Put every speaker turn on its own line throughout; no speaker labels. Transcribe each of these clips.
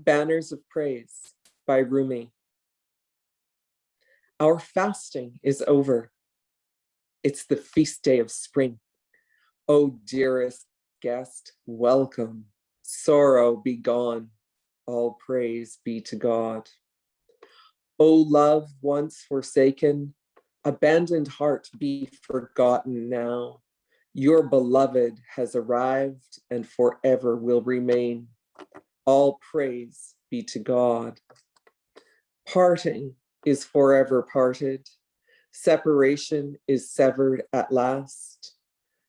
Banners of Praise by Rumi. Our fasting is over. It's the feast day of spring. Oh, dearest guest, welcome. Sorrow be gone. All praise be to God. O love once forsaken, abandoned heart be forgotten now. Your beloved has arrived and forever will remain. All praise be to God. Parting is forever parted. Separation is severed at last.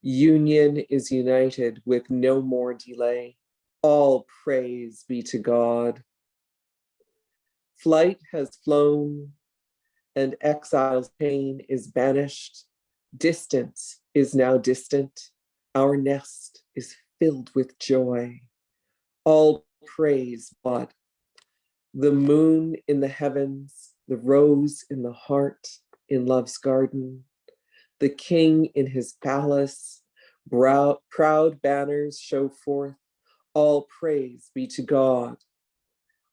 Union is united with no more delay. All praise be to God. Flight has flown and exile's pain is banished. Distance is now distant. Our nest is filled with joy. All praise God. The moon in the heavens, the rose in the heart, in love's garden, the king in his palace, brow, proud banners show forth, all praise be to God.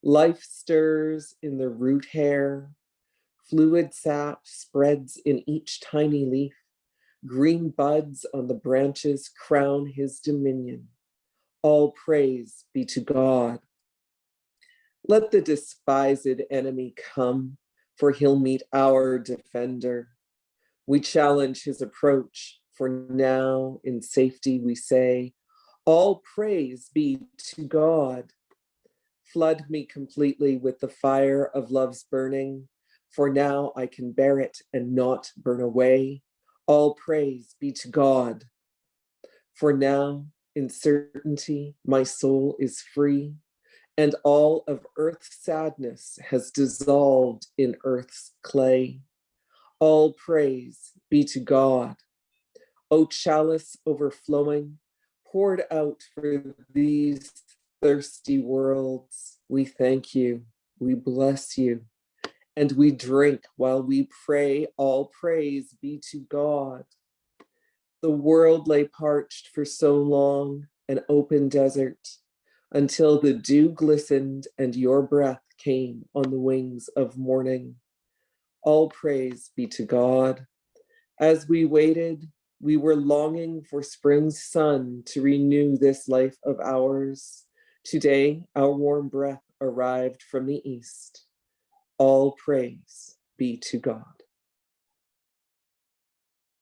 Life stirs in the root hair, fluid sap spreads in each tiny leaf, green buds on the branches crown his dominion. All praise be to God. Let the despised enemy come, for he'll meet our defender. We challenge his approach, for now in safety we say, all praise be to God. Flood me completely with the fire of love's burning, for now I can bear it and not burn away. All praise be to God. For now in certainty, my soul is free, and all of earth's sadness has dissolved in earth's clay. All praise be to God. O chalice overflowing, poured out for these thirsty worlds, we thank you, we bless you, and we drink while we pray, all praise be to God. The world lay parched for so long, an open desert, until the dew glistened and your breath came on the wings of morning. All praise be to God. As we waited, we were longing for spring's sun to renew this life of ours. Today, our warm breath arrived from the east. All praise be to God.